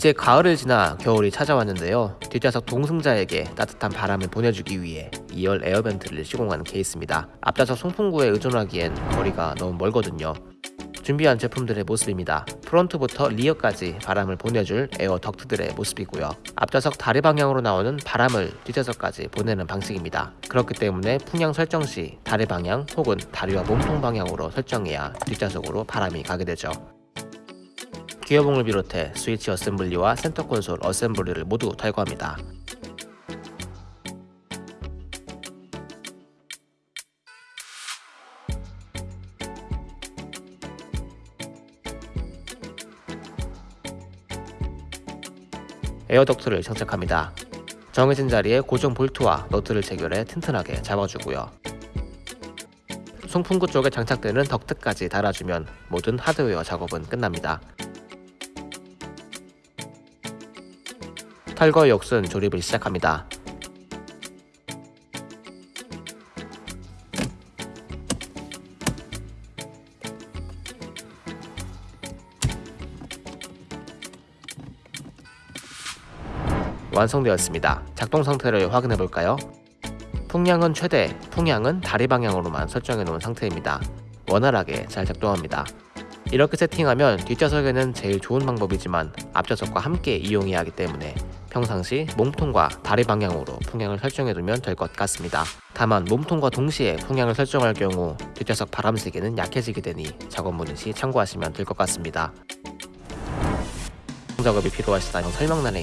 이제 가을을 지나 겨울이 찾아왔는데요. 뒷좌석 동승자에게 따뜻한 바람을 보내주기 위해 2열 air vent를 시공한 케이스입니다. 앞좌석 송풍구에 의존하기엔 거리가 너무 멀거든요. 준비한 제품들의 모습입니다. front부터 rear까지 바람을 보내줄 air duct들의 모습이고요. 앞좌석 다리 방향으로 나오는 바람을 뒷좌석까지 보내는 방식입니다. 그렇기 때문에 풍량 설정 시 다리 방향 혹은 다리와 몸통 방향으로 설정해야 뒷좌석으로 바람이 가게 되죠. 기어봉을 비롯해 스위치 assembly와 센터 콘솔 assembly를 모두 탈거합니다. air duct를 장착합니다. 정해진 자리에 고정 볼트와 너트를 체결해 튼튼하게 잡아주고요. 송풍구 쪽에 장착되는 덕트까지 달아주면 모든 하드웨어 작업은 끝납니다. 탈거 역순 조립을 시작합니다. 완성되었습니다. 작동 상태를 확인해 볼까요? 풍량은 최대, 풍량은 다리 방향으로만 설정해 놓은 상태입니다. 원활하게 잘 작동합니다. 이렇게 세팅하면 뒷좌석에는 제일 좋은 방법이지만 앞좌석과 함께 이용해야 하기 때문에 평상시 몸통과 다리 방향으로 풍량을 설정해 두면 될 것 같습니다. 다만 몸통과 동시에 풍량을 설정할 경우 뒷좌석 바람 세기는 약해지게 되니 작업 문의 시 참고하시면 될 것 같습니다. 작업이 필요하시다면 설명란에